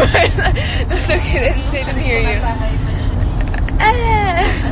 That's okay. They didn't hear you.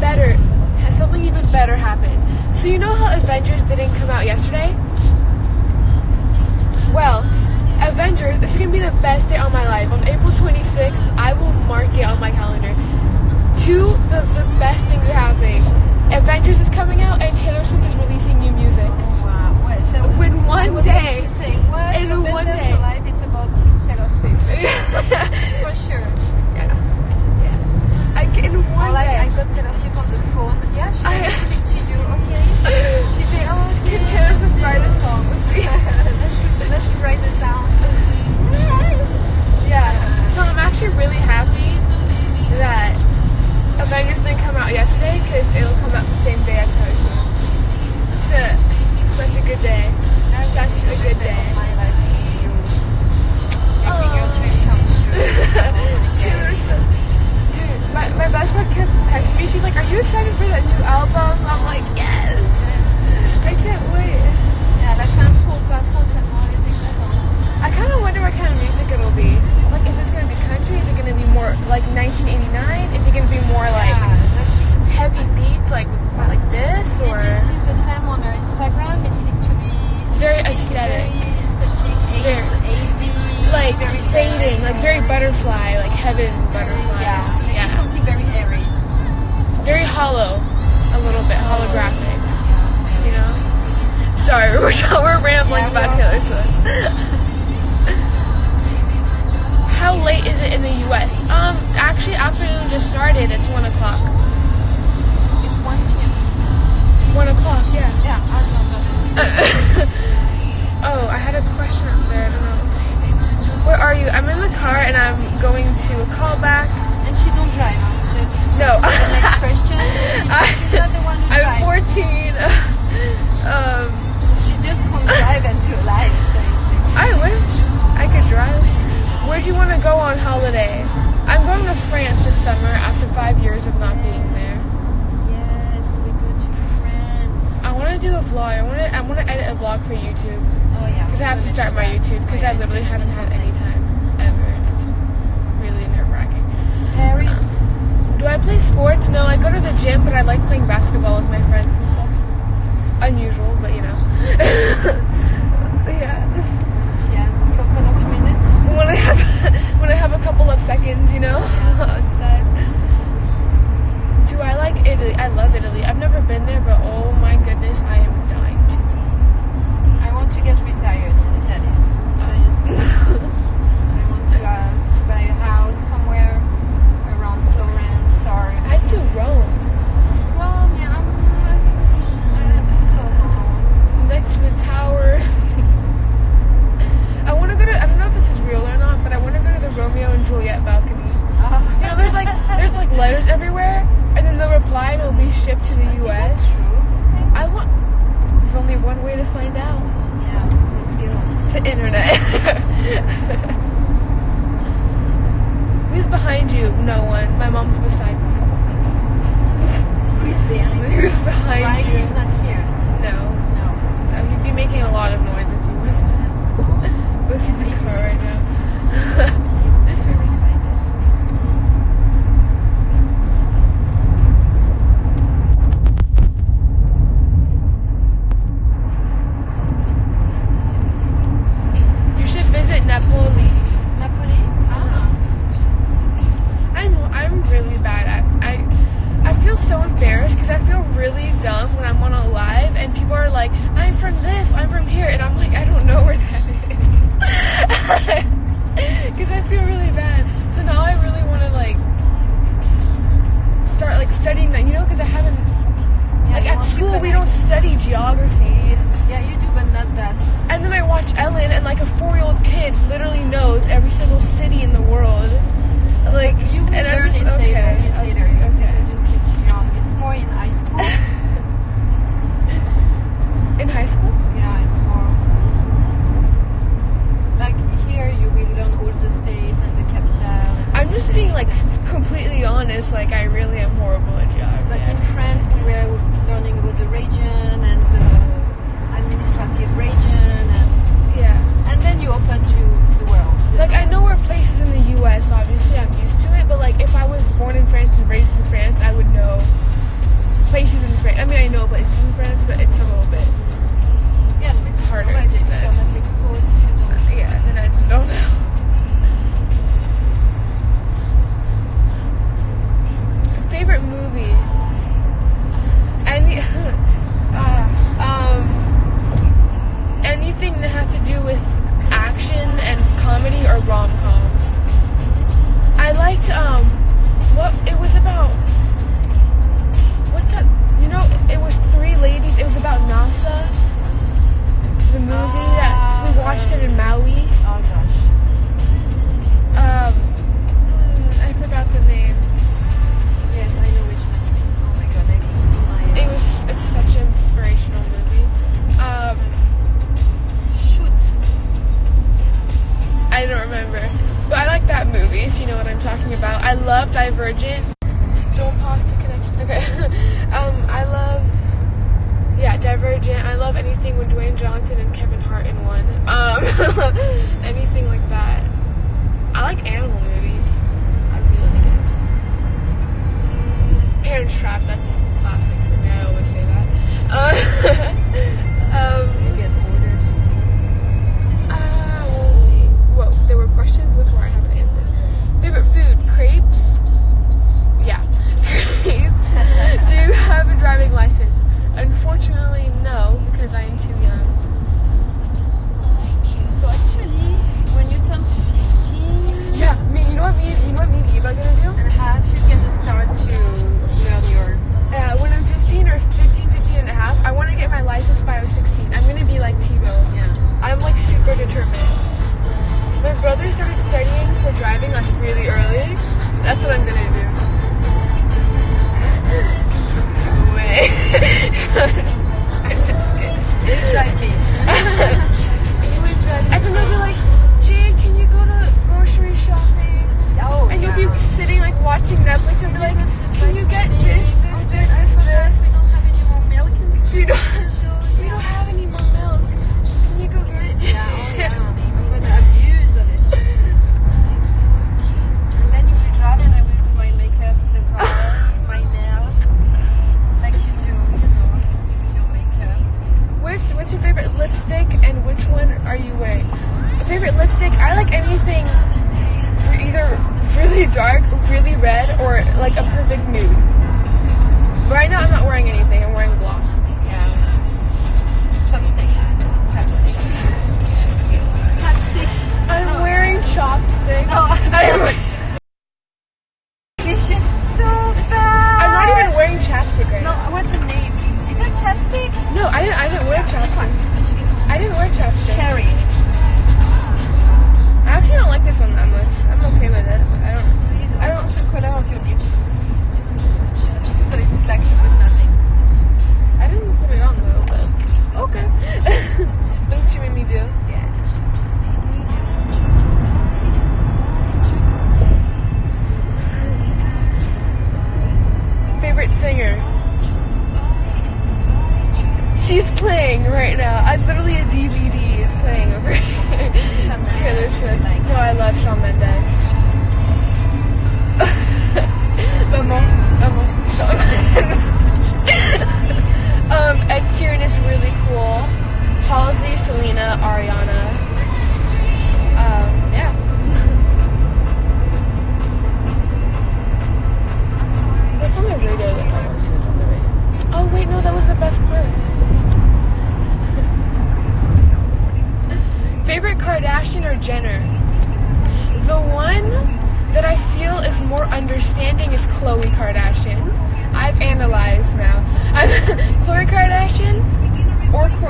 better, something even better happened. So you know how Avengers didn't come out yesterday? Well, Avengers, this is going to be the best day of my life. On April 26th, I will mark it on my calendar. Two of the, the best things are happening. Avengers is coming out and Taylor Swift is releasing new music. Wow, what? So in one day. In one day. Life, it's about Taylor Swift. For sure in one day. I, got to the ship on the Swift. We're rambling yeah, about Taylor Swift. How late is it in the U.S.? Um, actually, afternoon just started. It's one o'clock. It's one p.m. One o'clock. Yeah. Yeah. oh, I had a question up there. I don't know. Where are you? I'm in the car and I'm going to a call back. And she don't drive. She's no. the next question. I, She's not the one who I'm drives. 14. vlog for YouTube. Oh yeah. Because I have to start my YouTube because I literally haven't had any time ever. It's really nerve wracking. Paris. Do I play sports? No, I go to the gym, but I like playing basketball with my friends and stuff. Unusual, being like completely honest, like I really am horrible at geography. Like in France, we were learning about the region and the administrative region, and yeah, and then you open to the world. Like I know where places in the U.S. Obviously, I'm used to it, but like if I was born in France and raised in France, I would know places in France. I mean, I know places in France, but it's a little bit yeah, it's harder. Yeah, than I Yeah, but you're like. red or like a perfect nude. Right now I'm not wearing anything, I'm wearing gloss. Yeah. Chopstick. Chopstick. Chopstick. Oh. I'm no, wearing chopsticks. Oh. I'm This is so bad. I'm not even wearing chapstick right no, now. No, what's his name? Is that chapstick? No, I didn't I didn't wear chapstick. I didn't wear chapstick. Cherry. I actually don't like this one that much. I'm okay with it. I don't color.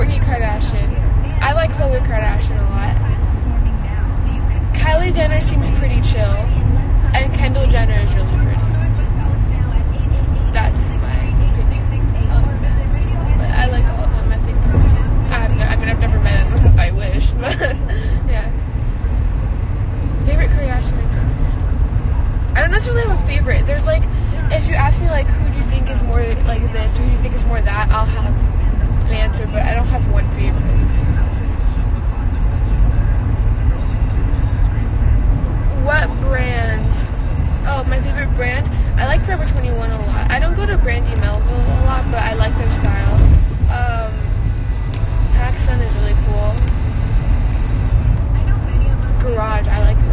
Kourtney Kardashian. I like Khloe Kardashian a lot. Kylie Jenner seems pretty chill, and Kendall Jenner is really pretty. That's my opinion. But I like all of them. I think I no, I mean I've never met them. I wish, but yeah. Favorite Kardashian. I don't necessarily have a favorite. There's like, if you ask me like who do you think is more like this, who do you think is more that, I'll have an answer, but I don't have one favorite. What brand? Oh, my favorite brand? I like Forever 21 a lot. I don't go to Brandy Melville a lot, but I like their style. Um, PacSun is really cool. Garage, I like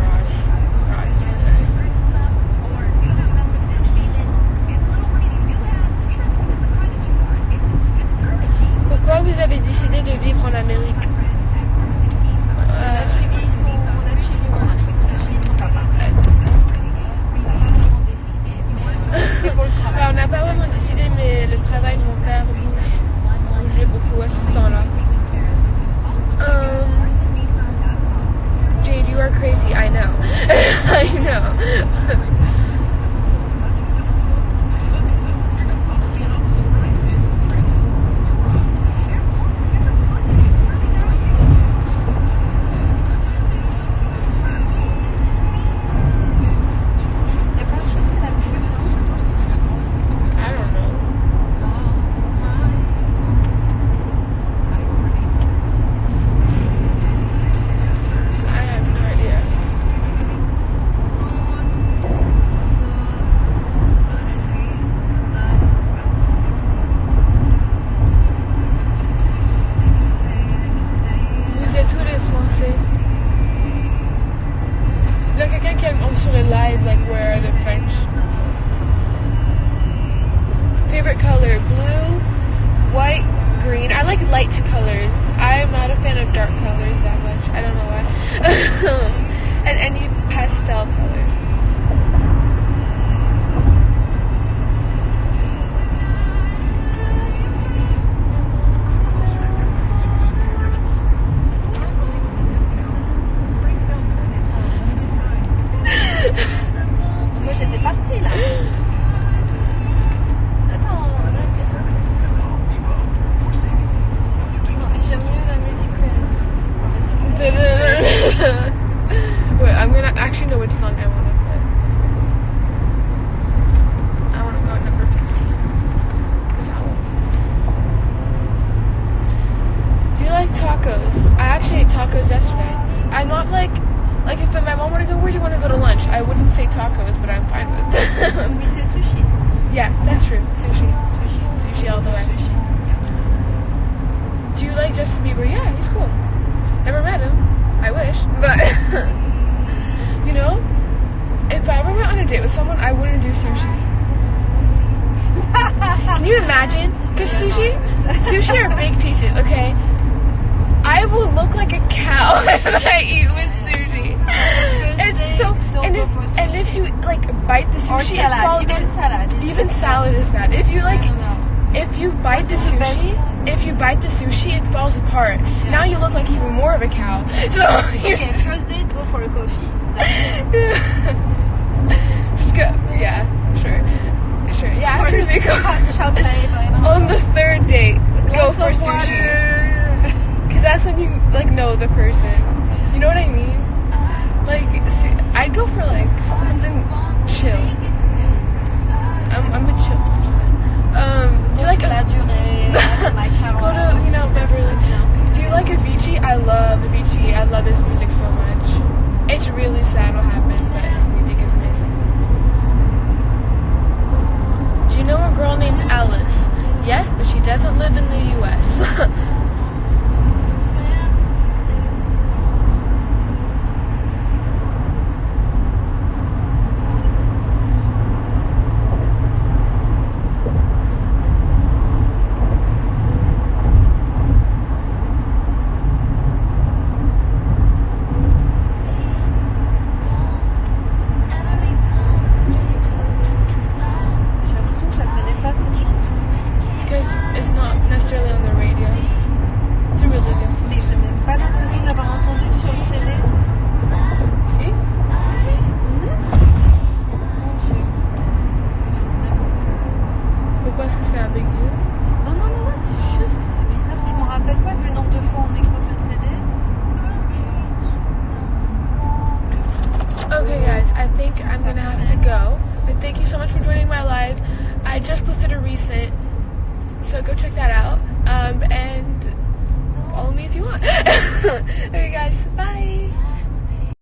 tacos? I actually ate tacos yesterday. I'm not like, like if my mom were to go, where do you want to go to lunch? I wouldn't say tacos, but I'm fine with them. Oui, c'est sushi. yeah, that's true. Sushi. Sushi. Sushi all the way. Sushi. Do you like Justin Bieber? Yeah, he's cool. Never met him. I wish. But, you know, if I ever went on a date with someone, I wouldn't do sushi. Can you imagine? Because sushi, sushi are big pieces, okay? I will look like a cow if I eat with sushi. It's so, and if, and if you like bite the sushi, it salad. falls- Even salad. is even salad is bad. If you like, I don't know. if you bite the is the best? sushi, if you bite the sushi, it falls apart. Now you look like even more of a cow. So Okay, first date, go for a coffee. Just go. Yeah, sure, sure. Yeah, after we go Hot chocolate, I don't know. on the third date, go for sushi that's when you like know the person. You know what I mean? Like, see, I'd go for like something chill. I'm, I'm a chill person. Um, do you like a, go to you know Beverly? Do you like Avicii? I love Avicii. I love his music so much. It's really sad what happened, but his music is amazing. Do you know a girl named Alice? Yes, but she doesn't live in the U.S.